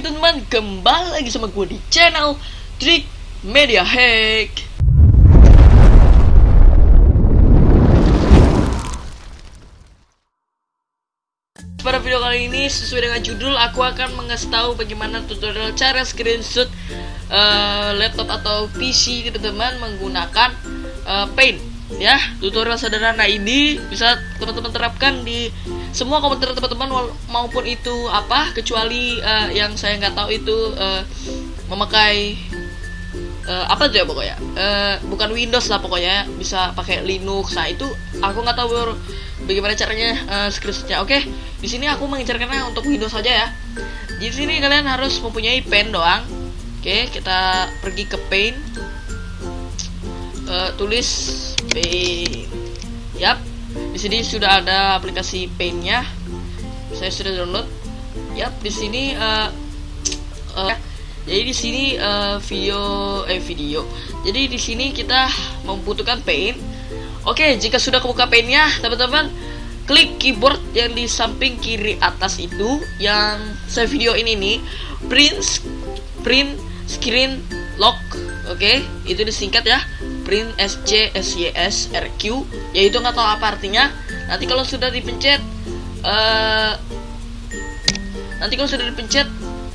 Teman-teman, kembali lagi sama gue di channel Trik Media Hack. Pada video kali ini sesuai dengan judul aku akan mengasih tahu bagaimana tutorial cara screenshot uh, laptop atau PC teman-teman menggunakan uh, Paint. Ya tutorial sederhana ini bisa teman-teman terapkan di semua komputer teman-teman maupun itu apa kecuali uh, yang saya nggak tahu itu uh, memakai uh, apa aja pokoknya. Uh, bukan Windows lah pokoknya bisa pakai Linux. Nah itu aku nggak tahu bagaimana caranya uh, screenshotnya oke di sini aku mengincarkannya untuk Windows saja ya. Di sini kalian harus mempunyai pen doang. Oke kita pergi ke Paint. Uh, tulis Paint. Yap di sini sudah ada aplikasi Paint-nya. Saya sudah download. Yap di sini uh, uh, jadi di sini uh, video eh video. Jadi di sini kita membutuhkan Paint. Oke jika sudah kebuka Paint-nya teman-teman klik keyboard yang di samping kiri atas itu yang saya video ini nih print print screen lock oke itu disingkat ya. Print SC SYS RQ yaitu nggak tahu apa artinya. Nanti kalau sudah dipencet uh, nanti kalau sudah dipencet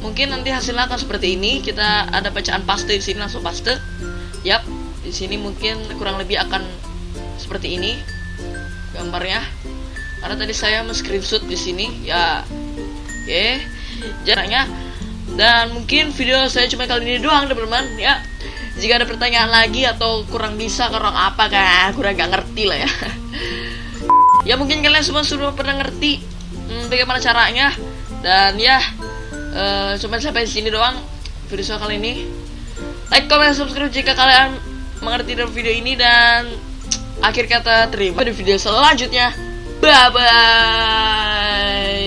mungkin nanti hasilnya akan seperti ini. Kita ada bacaan paste di sini langsung paste. Yap di sini mungkin kurang lebih akan seperti ini gambarnya. Karena tadi saya men-screenshot di sini ya. Oke okay. jaraknya. Dan mungkin video saya cuma kali ini doang teman-teman. Ya jika ada pertanyaan lagi atau kurang bisa kurang apa kan? Kurang gak ngerti lah ya. Ya mungkin kalian semua sudah pernah ngerti hmm, bagaimana caranya. Dan ya uh, cuma sampai sini doang video kali ini. Like comment subscribe jika kalian mengerti dalam video ini. Dan akhir kata terima di video selanjutnya. Bye bye